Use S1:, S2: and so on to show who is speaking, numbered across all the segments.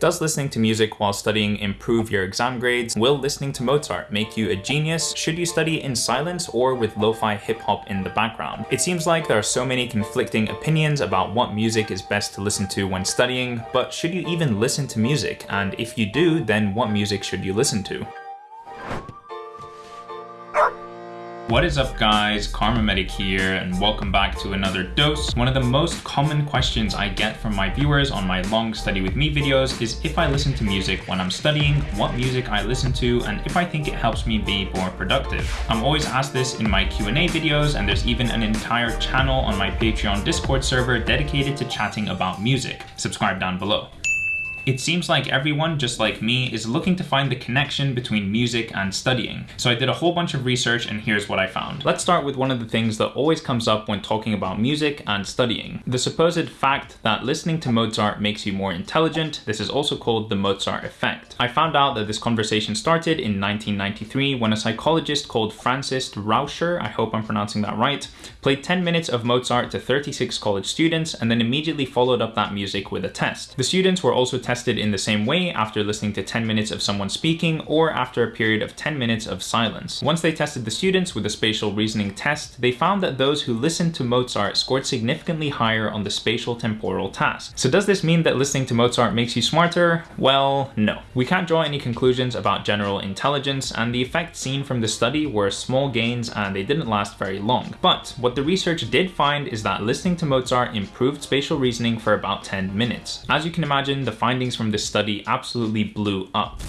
S1: Does listening to music while studying improve your exam grades? Will listening to Mozart make you a genius? Should you study in silence or with lo-fi hip-hop in the background? It seems like there are so many conflicting opinions about what music is best to listen to when studying, but should you even listen to music? And if you do, then what music should you listen to? What is up guys, Kharma Medic here and welcome back to another dose. One of the most common questions I get from my viewers on my long study with me videos is if I listen to music when I'm studying, what music I listen to, and if I think it helps me be more productive. I'm always asked this in my Q&A videos and there's even an entire channel on my Patreon Discord server dedicated to chatting about music. Subscribe down below. It seems like everyone, just like me, is looking to find the connection between music and studying. So I did a whole bunch of research and here's what I found. Let's start with one of the things that always comes up when talking about music and studying. The supposed fact that listening to Mozart makes you more intelligent. This is also called the Mozart effect. I found out that this conversation started in 1993 when a psychologist called Frances Rauscher, I hope I'm pronouncing that right, played 10 minutes of Mozart to 36 college students and then immediately followed up that music with a test. The students were also tested in the same way after listening to 10 minutes of someone speaking or after a period of 10 minutes of silence. Once they tested the students with a spatial reasoning test, they found that those who listened to Mozart scored significantly higher on the spatial temporal task. So does this mean that listening to Mozart makes you smarter? Well, no. We can't draw any conclusions about general intelligence and the effects seen from the study were small gains and they didn't last very long. But what the research did find is that listening to Mozart improved spatial reasoning for about 10 minutes. As you can imagine, the findings findings from this study absolutely blew up.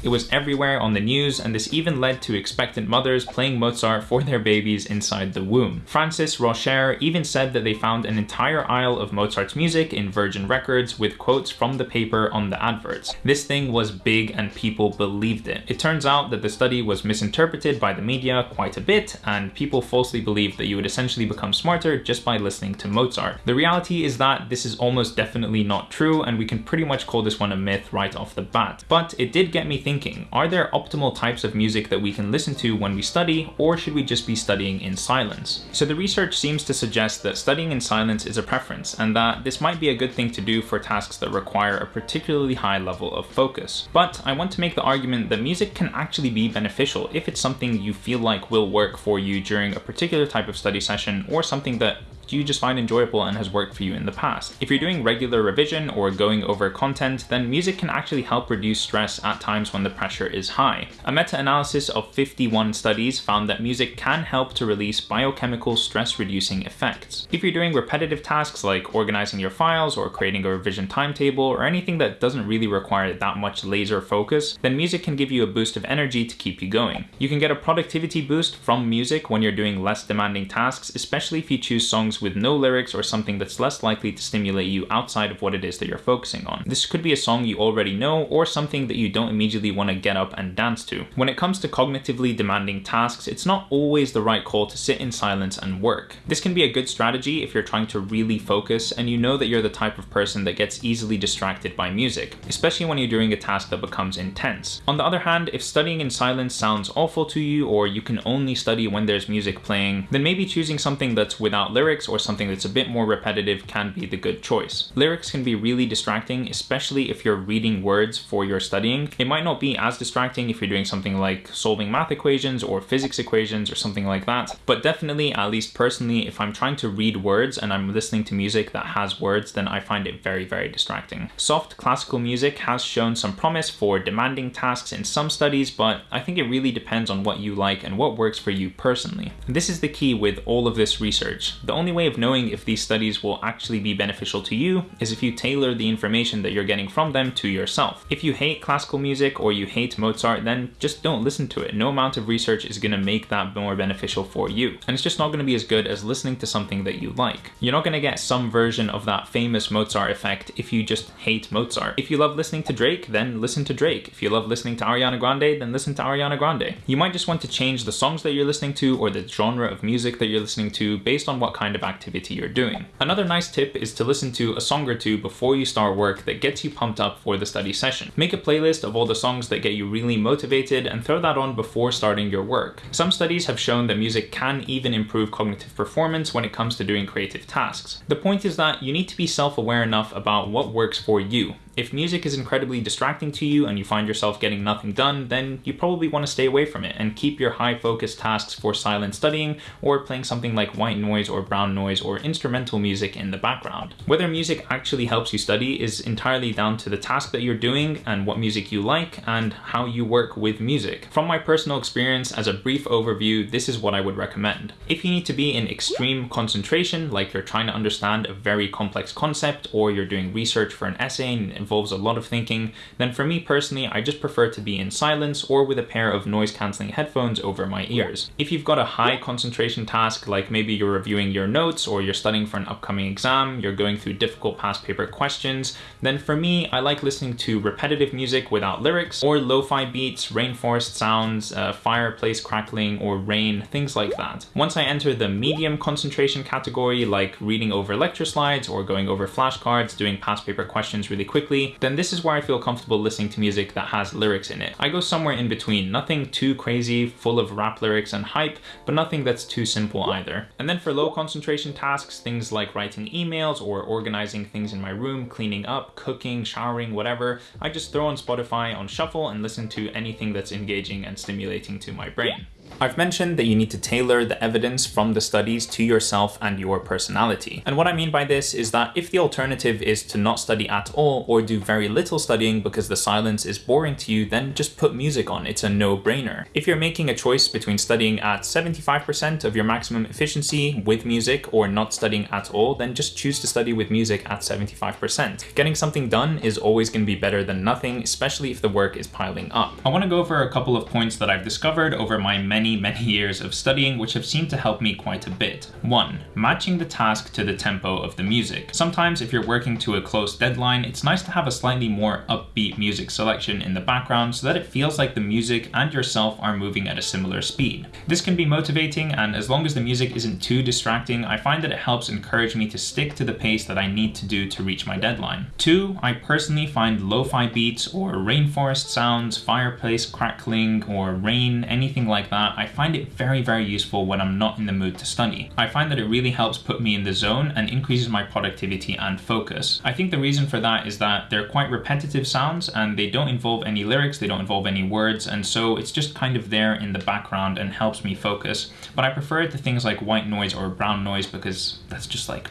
S1: It was everywhere on the news, and this even led to expectant mothers playing Mozart for their babies inside the womb. Frances Rauscher even said that they found an entire aisle of Mozart's music in Virgin Records with quotes from the paper on the adverts. This thing was big and people believed it. It turns out that the study was misinterpreted by the media quite a bit, and people falsely believed that you would essentially become smarter just by listening to Mozart. The reality is that this is almost definitely not true, and we can pretty much call this one a myth right off the bat. But it did get me thinking, are there optimal types of music that we can listen to when we study, or should we just be studying in silence? So the research seems to suggest that studying in silence is a preference, and that this might be a good thing to do for tasks that require a particularly high level of focus. But I want to make the argument that music can actually be beneficial if it's something you feel like will work for you during a particular type of study session, or something that you just find enjoyable and has worked for you in the past. If you're doing regular revision or going over content, then music can actually help reduce stress at times when the pressure is high. A meta-analysis of 51 studies found that music can help to release biochemical stress-reducing effects. If you're doing repetitive tasks like organizing your files or creating a revision timetable or anything that doesn't really require that much laser focus, then music can give you a boost of energy to keep you going. You can get a productivity boost from music when you're doing less demanding tasks, especially if you choose songs with no lyrics or something that's less likely to stimulate you outside of what it is that you're focusing on. This could be a song you already know or something that you don't immediately want to get up and dance to. When it comes to cognitively demanding tasks, it's not always the right call to sit in silence and work. This can be a good strategy if you're trying to really focus and you know that you're the type of person that gets easily distracted by music, especially when you're doing a task that becomes intense. On the other hand, if studying in silence sounds awful to you or you can only study when there's music playing, then maybe choosing something that's without lyrics or something that's a bit more repetitive can be the good choice. Lyrics can be really distracting, especially if you're reading words for your studying. It might not be as distracting if you're doing something like solving math equations or physics equations or something like that, but definitely, at least personally, if I'm trying to read words and I'm listening to music that has words, then I find it very, very distracting. Soft classical music has shown some promise for demanding tasks in some studies, but I think it really depends on what you like and what works for you personally. This is the key with all of this research. The only way of knowing if these studies will actually be beneficial to you is if you tailor the information that you're getting from them to yourself. If you hate classical music or you hate Mozart, then just don't listen to it. No amount of research is going to make that more beneficial for you. And it's just not going to be as good as listening to something that you like. You're not going to get some version of that famous Mozart effect if you just hate Mozart. If you love listening to Drake, then listen to Drake. If you love listening to Ariana Grande, then listen to Ariana Grande. You might just want to change the songs that you're listening to or the genre of music that you're listening to based on what kind of activity you're doing. Another nice tip is to listen to a song or two before you start work that gets you pumped up for the study session. Make a playlist of all the songs that get you really motivated and throw that on before starting your work. Some studies have shown that music can even improve cognitive performance when it comes to doing creative tasks. The point is that you need to be self-aware enough about what works for you If music is incredibly distracting to you and you find yourself getting nothing done, then you probably want to stay away from it and keep your high focus tasks for silent studying or playing something like white noise or brown noise or instrumental music in the background. Whether music actually helps you study is entirely down to the task that you're doing and what music you like and how you work with music. From my personal experience, as a brief overview, this is what I would recommend. If you need to be in extreme concentration, like you're trying to understand a very complex concept or you're doing research for an essay and involves a lot of thinking, then for me personally, I just prefer to be in silence or with a pair of noise cancelling headphones over my ears. If you've got a high concentration task, like maybe you're reviewing your notes or you're studying for an upcoming exam, you're going through difficult past paper questions, then for me, I like listening to repetitive music without lyrics or lo-fi beats, rainforest sounds, uh, fireplace crackling or rain, things like that. Once I enter the medium concentration category, like reading over lecture slides or going over flashcards, doing past paper questions really quickly, then this is where I feel comfortable listening to music that has lyrics in it. I go somewhere in between, nothing too crazy, full of rap lyrics and hype, but nothing that's too simple either. And then for low concentration tasks, things like writing emails or organizing things in my room, cleaning up, cooking, showering, whatever, I just throw on Spotify on shuffle and listen to anything that's engaging and stimulating to my brain. I've mentioned that you need to tailor the evidence from the studies to yourself and your personality. And what I mean by this is that if the alternative is to not study at all or do very little studying because the silence is boring to you, then just put music on. It's a no-brainer. If you're making a choice between studying at 75% of your maximum efficiency with music or not studying at all, then just choose to study with music at 75%. Getting something done is always going to be better than nothing, especially if the work is piling up. I want to go over a couple of points that I've discovered over my many many, many years of studying which have seemed to help me quite a bit. 1. Matching the task to the tempo of the music. Sometimes if you're working to a close deadline, it's nice to have a slightly more upbeat music selection in the background so that it feels like the music and yourself are moving at a similar speed. This can be motivating and as long as the music isn't too distracting, I find that it helps encourage me to stick to the pace that I need to do to reach my deadline. 2. I personally find lo-fi beats or rainforest sounds, fireplace crackling, or rain, anything like that, I find it very, very useful when I'm not in the mood to study. I find that it really helps put me in the zone and increases my productivity and focus. I think the reason for that is that they're quite repetitive sounds and they don't involve any lyrics, they don't involve any words, and so it's just kind of there in the background and helps me focus. But I prefer it to things like white noise or brown noise because that's just like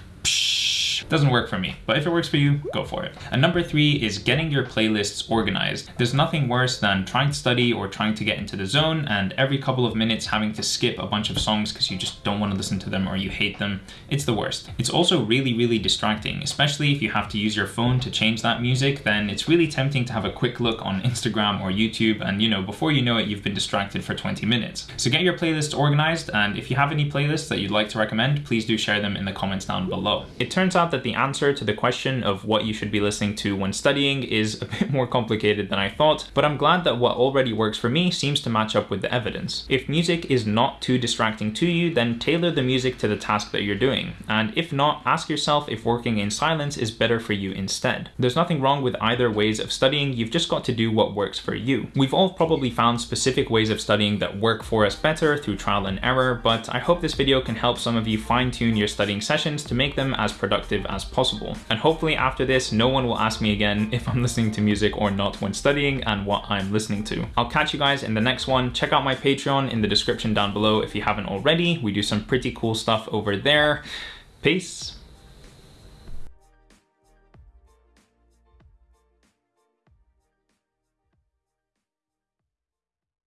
S1: doesn't work for me, but if it works for you, go for it. And number three is getting your playlists organized. There's nothing worse than trying to study or trying to get into the zone and every couple of minutes having to skip a bunch of songs because you just don't want to listen to them or you hate them. It's the worst. It's also really, really distracting, especially if you have to use your phone to change that music, then it's really tempting to have a quick look on Instagram or YouTube and you know, before you know it, you've been distracted for 20 minutes. So get your playlists organized and if you have any playlists that you'd like to recommend, please do share them in the comments down below. It turns out that that the answer to the question of what you should be listening to when studying is a bit more complicated than I thought, but I'm glad that what already works for me seems to match up with the evidence. If music is not too distracting to you, then tailor the music to the task that you're doing. And if not, ask yourself if working in silence is better for you instead. There's nothing wrong with either ways of studying, you've just got to do what works for you. We've all probably found specific ways of studying that work for us better through trial and error, but I hope this video can help some of you fine tune your studying sessions to make them as productive as possible. And hopefully after this, no one will ask me again if I'm listening to music or not when studying and what I'm listening to. I'll catch you guys in the next one. Check out my Patreon in the description down below if you haven't already. We do some pretty cool stuff over there. Peace.